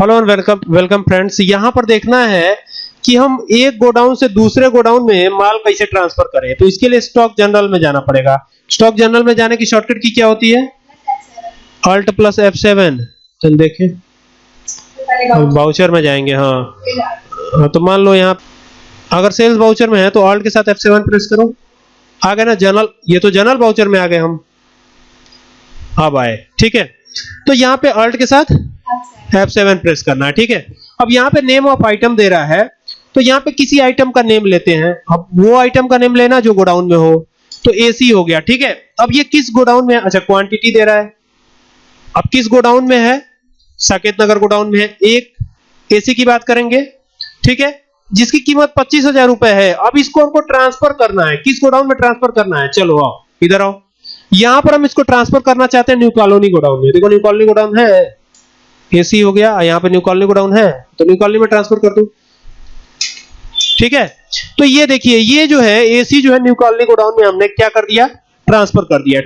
Hello and welcome welcome friends यहाँ पर देखना है कि हम एक गोडाउन से दूसरे गोडाउन में माल कैसे ट्रांसफ़र करें। तो इसके लिए स्टॉक जनरल में जाना पड़ेगा। स्टॉक जनरल में जाने की शॉर्टकट की क्या होती है? अल्ट प्लस एफ़ सेवन चल देखें। बाउचर में जाएँगे हाँ। हाँ, तो मान लो यहाँ अगर सेल्स बाउचर में है तो अल्ट के साथ एफ़ सेवन प्रेस करो। आ गए ना जनरल ये तो जनरल बाउचर में आ गए हम। अब आए ठीक है। तो यहाँ पे अल्ट के साथ F7 प्रेस करना है ठीक है? अब यहाँ पे नेम ऑफ़ आइटम दे रहा है तो यहाँ पे किसी आइटम का नेम लेते हैं। अब वो आइटम का नेम लेना जो गोडाउन में हो तो एसी हो गया, ठीक है? अब ये किस गोडाउन में है अच्छा क्वांटिटी दे रहा है। अब किस गोडाउन में है? साकेत नगर गोडाउन में है। एक एसी की बात करेंगे, ठीक है? जिसकी कीमत पच्चीस हज़ार रुपए है। अब इसको हमको ट्रांसफ़र करना है। किस गोडाउन में ट्रांसफ़र करना है? चलो, आओ, इधर आओ। यहाँ पर हम इसको ट्रांसफ़र करना चाहते हैं न्यू कॉलोनी गोडाउन में। देखो न्यू कॉलोनी गोडाउन है। एसी हो गया, यहाँ पे न्यू कॉलोनी को डाउन है तो न्यू कॉलोनी में ट्रांसफ़र कर दू। ठीक है? तो ये देखिए, ये जो है एसी जो है न्यू कॉलोनी गोडाउन में हमने क्या कर दिया? ट्रांसफ़र कर दिया।